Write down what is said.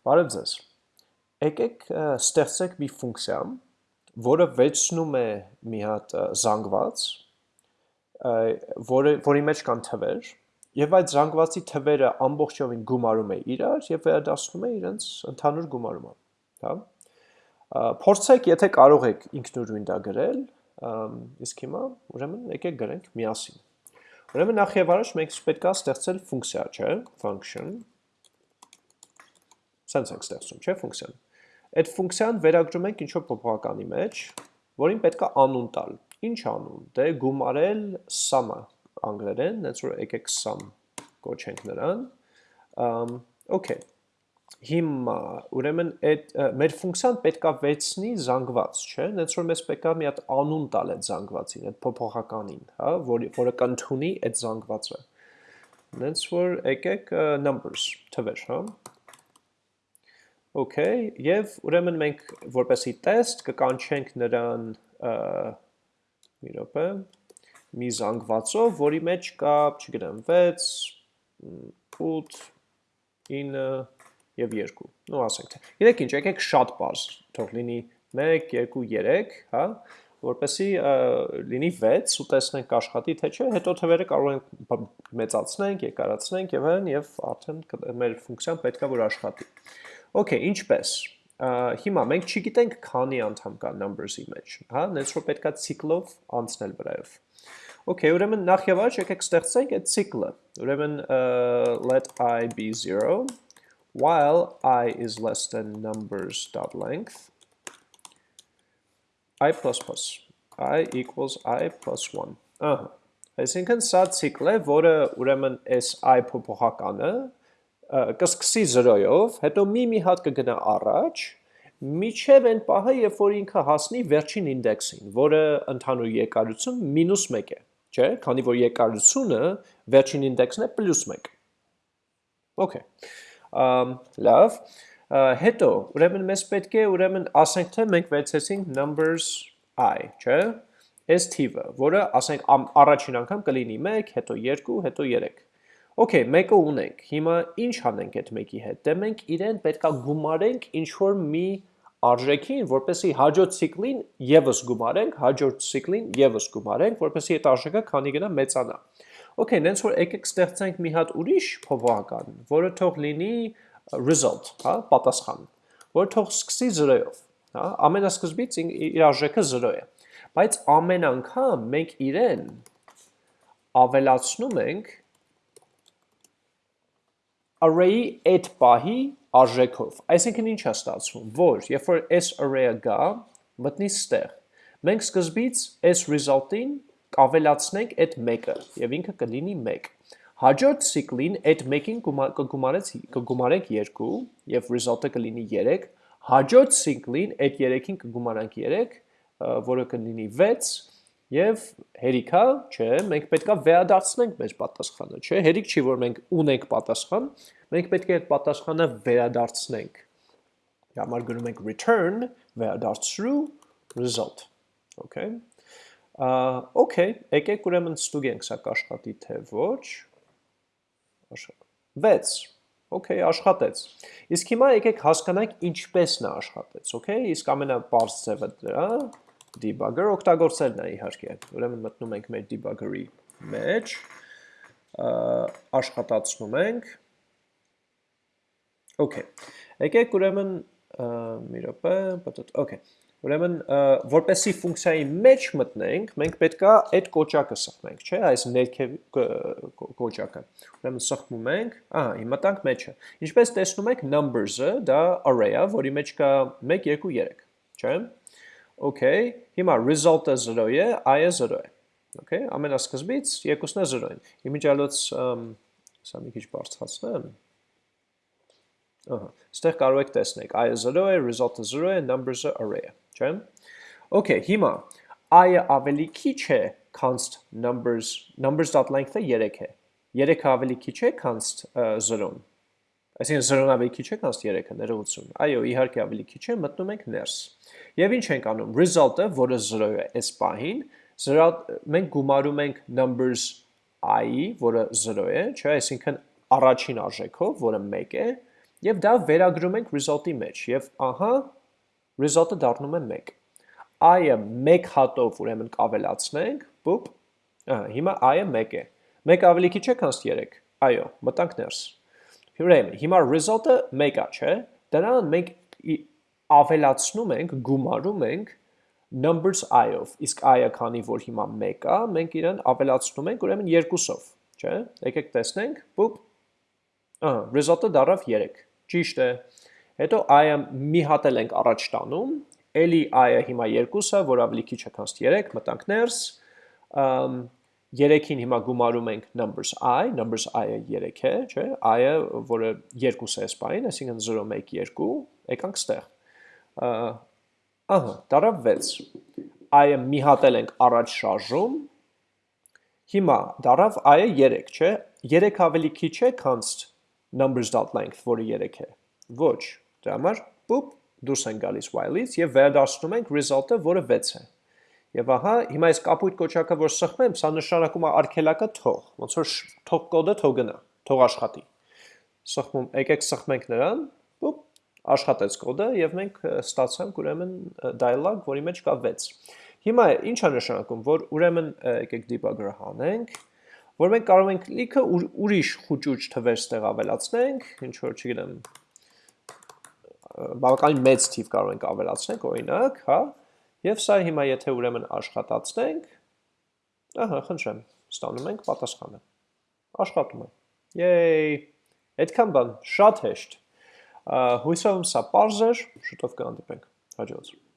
Բարև ձեզ։ Եկեք ստեղծենք մի ֆունկցիա, որը վերցնում է մի հատ զանգված, որը, որի մեջ կան թվեր, եւ այդ զանգվածի թվերը ամբողջովին գումարում է իրար եւ վերադասնում է իրենց ընդհանուր գումարումը, հա։ Փորձեք, եթե կարող եք ինքնուրույն դա գրել, իսկ հիմա ուրեմն եկեք գրենք միասին։ Ուրեմն նախ եւ առաջ մենք պետք է ստեղծել ֆունկցիա, չէ՞, function Սենց ենք ստեղծում, չէ, ֆունկցիան։ Այդ ֆունկցիան վերագրում ենք ինչ-որ փոփոխականի մեջ, որին պետք է անուն տալ։ Ինչ անուն։ Դե գումարել sum-ը անգլերեն, հենց որ եկեք sum կոչենք նրան։ Okay։ Հիմա ուրեմն այդ մեր ֆունկցիան պետքա վերցնի զանգված, չէ՞, հենց որ մեզ պետքա մի հատ անուն տալ այդ զանգվածին, այդ փոփոխականին, հա, որը որը կընդունի այդ զանգվածը։ Հենց որ եկեք numbers թվեր, հա։ Okay, եւ ուրեմն մենք որպեսի տեստ կկանչենք նրան մի րոպե մի զանգվածով, որի մեջ կա, չգիտեմ, 6, 8, 9 եւ 2։ Ну ասենք թե։ Գիտեք ինչ, եկեք շատ բարձ, թող լինի. 1, 2, 3, հա, որպեսի լինի 6 ու տեսնենք աշխատի թե չէ, հետո թվերը կարող ենք մեծացնենք, երկարացնենք եւ այլն եւ արդեն մեր ֆունկցիան պետքա որ աշխատի։ Okay, ինչպես։ Հիմա մենք չգիտենք քանի անդամ կա numbers-ի մեջ, հա, նենց որ պետքա ցիկլով անցնել վրայով։ Okay, ուրեմն նախ եւ առաջ եկեք ստեղծենք այդ ցիկլը։ Ուրեմն let i be 0 while i is less than numbers.length i++ i equals i plus 1։ Ահա։ Այսինքն սա ցիկլ է, որը ուրեմն s i փոփոխականը կսկսի 0-ով, հետո մի-մի հատ կգնա առաջ, միջև այն պահը, երբ որ ինքը հասնի վերջին ինդեքսին, որը ընդհանուր երկարություն մինուս 1 է, չէ, քանի որ երկարությունը վերջին ինդեքսն է պլյուս 1։ Okay։ Ամ լավ։ Հետո, ուրեմն մեզ պետք է, ուրեմն ասենք թե մենք վերցեցինք numbers i, չէ, այս թիվը, որը ասենք առաջին անգամ կլինի 1, հետո 2, հետո 3 Okay, մեկը ունենք։ Հիմա ինչ անենք այդ մեկի հետ։ Դե մենք իրեն պետքա գումարենք ինչ որ մի արժեքին, որպեսի հաջորդ ցիկլին եւս գումարենք, հաջորդ ցիկլին եւս գումարենք, որպեսի այդ արժեքը քանի գնա մեծանա։ Okay, նենց որ եկեք ստեղծենք մի հատ ուրիշ փոփոխական, որը թող լինի result, հա, պատասխան, որը թող սկսի 0-ով, հա, ամենասկզբից իր արժեքը 0 է։ Բայց ամեն անգամ մենք իրեն ավելացնում ենք array-ի այդ պահի արժեքով։ Այսինքն ինչ է ստացվում, որ երբ որ s array-ը գա, մտնի ստեղ, մենք սկզբից s result-ին կավելացնենք այդ մեկը և ինքը կլինի մեկ։ Հաջորդ սիկլին այդ մեկին կգումարենք երկու և result-ը կլինի երեկ, հաջորդ սիկլին այդ երեքին կգումարանք երեկ, որը կլինի վեց Եվ հերիքա, չէ, մենք պետքա վերադարձնենք մեր պատասխանը, չէ, հերիք չի, որ մենք ունենք պատասխան, մենք պետք է այդ պատասխանը վերադարձնենք։ Համար գրում ենք return, վերադարձրու result, okay։ okay, եկեք ուրեմն ստուգենք սա կաշխատի թե ոչ։ Վեց, okay, աշխատեց։ Իսկ հիմա եկեք հասկանանք ինչպես նա աշխատեց, okay։ Իսկ ամենապարզ ձևը դրա debugger օգտագործելն է իհարկե։ Ուրեմն մտնում ենք մեր debugger-ի մեջ, աշխատացնում ենք։ Okay։ Եկեք ուրեմն մի րոպե, պատոտ, okay։ Ուրեմն որպեսի ֆունկցիայի մեջ մտնենք, մենք պետքա այդ կոճակը սխմենք, չէ՞, այս ներքև կոճակը։ Ուրեմն սխմում ենք, ահա, հիմա տանք մեջը։ Ինչպես տեսնում եք, numbers-ը դա array-ը, որի մեջ կա 1, 2, 3, չէ՞։ Okay, հիմա result-ը 0 է, i-ը 0 է։ Okay, ամենասկզբից երկուսն է 0 են։ Իմիջիալոց սա մի քիչ բարձրացնեմ։ Ահա, ստեղ կարող եք տեսնեք, i-ը 0 է, result-ը 0 է, numbers-ը array է, չէ՞։ Okay, հիմա i-ը ավելի քիչ է const numbers, numbers.length-ը 3 է։ 3-ը ավելի քիչ է const 0-ն։ Այսինքն 0-ն ավելի քիչ է քան 3-ը, ներողություն։ Այո, իհարկե ավելի քիչ է, մտնում ենք ներս։ Եվ ինչ ենք անում։ Result-ը, որը 0 է այս պահին, մենք գումարում ենք numbers i-ի, որը 0 է, չէ, այսինքն առաջին արժեքով, որը 1 է, եւ դա վերագրում ենք result-ի մեջ եւ ահա result-ը դառնում է 1 i-ը 1 հատով ուրեմն կավելացնենք բուպ ահա հիմա i-ը 1 է 1 ավելի քիչ է քան 3 այո մտանք ներս ուրեմն հիմա result-ը 1 է չէ? Դրան մենք ավելացնում ենք գումարում ենք numbers i-ով իսկ i-ը քանի որ հիմա 1 է մենք իրեն ավելացնում ենք ուրեմն 2-ով չէ? Եկեք տեսնենք բուպ ահա result-ը դառավ 3 Ճիշտ է։ Հետո i-ը մի հատ էլ ենք առաջ տանում, էլի i-ը հիմա 2-ը, որ ավելի քիչ է քան 3, մտանք ներս, 3-ին հիմա գումարում ենք numbers i, numbers i-ը 3 է, չէ, i-ը, որը 2 է սպային, այսինքն 0, 1, 2, եկանք ստեղ, ահա, դարավ 6, i-ը մի հատ էլ ենք առաջ շարժում, հիմա դարավ i-ը 3, չէ, 3 ավելի քիչ է քանց numbers.length, որը 3 է։ Ոչ, դրա համար պուպ դուրս են գալիս while-ից եւ վերադառնում ենք result-ը, որը 6 է։ Եվ ահա, հիմա այս կապույտ կոչակը, որ սխմեմ, սա նշանակում է արգելակը թող, ոնց որ թող կոդը թող գնա, թող աշխատի։ Սխմում, եկեք սխմենք նրան, պուպ, աշխատեց կոդը եւ մենք ստացանք ուրեմն dialog, որի մեջ կա 6։ Հիմա ի՞նչ է նշանակում, որ ուրեմն եկեք debugger-ը հանենք, որ մենք կարող ենք լիքը ուրիշ խուճուճ թվեր ստեղ ավելացնենք, ինչ որ չգիտեմ, բավականին մեծ թիվ կարող ենք ավելացնենք, օրինակ, հա, եւ սա հիմա եթե ուրեմն աշխատացնենք, ահա, խնդրեմ, ստանում ենք պատասխանը։ Աշխատում է։ Yay! Այդքան բան, շատ հեշտ։ Հույսով եմ սա པարզ էր, շուտով կհանդիպենք։ Հաջողություն։